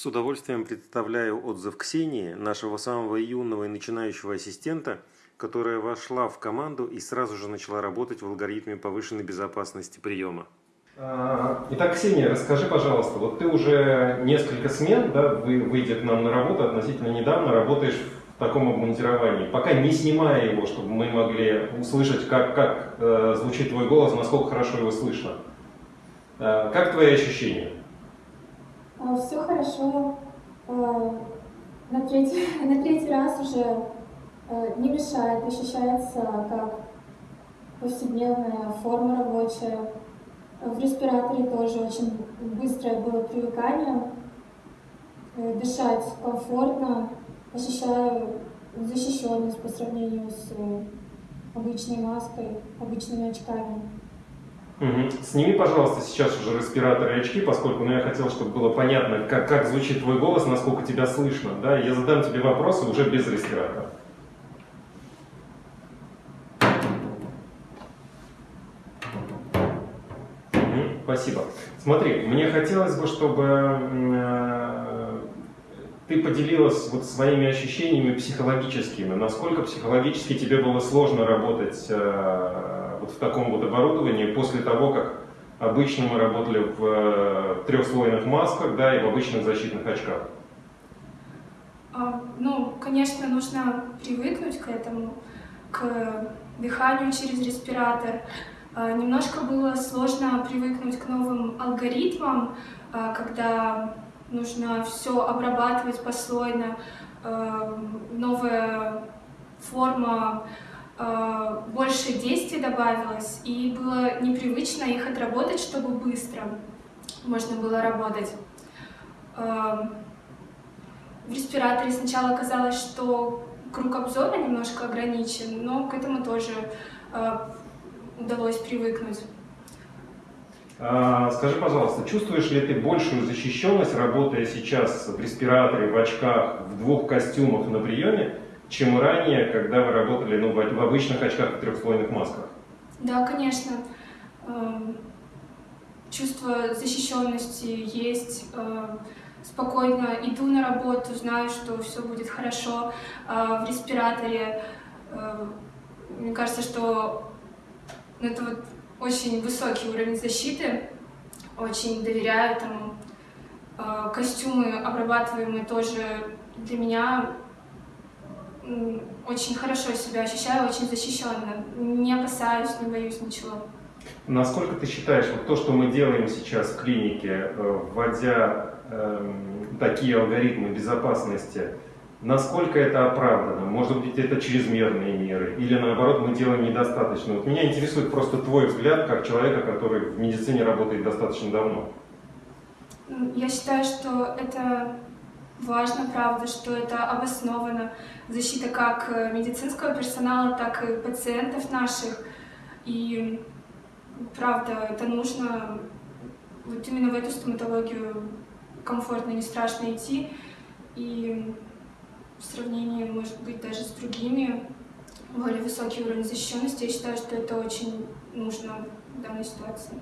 С удовольствием представляю отзыв Ксении, нашего самого юного и начинающего ассистента, которая вошла в команду и сразу же начала работать в алгоритме повышенной безопасности приема. А, итак, Ксения, расскажи, пожалуйста, вот ты уже несколько смен, да, вы, выйдя к нам на работу, относительно недавно работаешь в таком обмундировании, пока не снимая его, чтобы мы могли услышать, как, как э, звучит твой голос, насколько хорошо его слышно. Э, как твои ощущения? А, Все хорошо. А, На третий, на третий раз уже а, не мешает, ощущается как повседневная форма рабочая. В респираторе тоже очень быстрое было привыкание. Э, Дышать комфортно, ощущаю защищенность по сравнению с э, обычной маской, обычными очками. Сними, пожалуйста, сейчас уже респираторы и очки, поскольку ну, я хотел, чтобы было понятно, как, как звучит твой голос, насколько тебя слышно. Да? Я задам тебе вопросы уже без респиратора. Спасибо. Смотри, мне хотелось бы, чтобы э, ты поделилась вот своими ощущениями психологическими. Насколько психологически тебе было сложно работать э, вот в таком вот оборудовании после того, как обычно мы работали в э, трехслойных масках, да, и в обычных защитных очках? А, Ну, конечно, нужно привыкнуть к этому, к дыханию через респиратор. А, Немножко было сложно привыкнуть к новым алгоритмам, а, когда нужно все обрабатывать послойно, а, новая форма, а, больше действий добавилось, и было непривычно их отработать, чтобы быстро можно было работать. А, в респираторе сначала казалось, что круг обзора немножко ограничен, но к этому тоже э, удалось привыкнуть. А, Скажи, пожалуйста, чувствуешь ли ты большую защищенность, работая сейчас в респираторе, в очках, в двух костюмах на приеме, чем ранее, когда вы работали ну, в обычных очках и трехслойных масках? Да, конечно, эм, чувство защищенности есть. э, Спокойно иду на работу, знаю, что все будет хорошо. А В респираторе э, мне кажется, что это вот очень высокий уровень защиты, очень доверяю этому. Э, Костюмы обрабатываемые тоже для меня очень хорошо себя ощущаю, очень защищенно. Не опасаюсь, не боюсь ничего. Насколько ты считаешь, вот то, что мы делаем сейчас в клинике, э, вводя эм, такие алгоритмы безопасности, насколько это оправдано? Может быть, это чрезмерные меры? Или наоборот, мы делаем недостаточно? Вот меня интересует просто твой взгляд, как человека, который в медицине работает достаточно давно. Я считаю, что это важно, правда, что это обосновано. Защита как э, медицинского персонала, так и пациентов наших. И правда, это нужно вот именно в эту стоматологию комфортно, не страшно идти. И в сравнении, может быть, даже с другими более высокий уровень защищенности, я считаю, что это очень нужно в данной ситуации.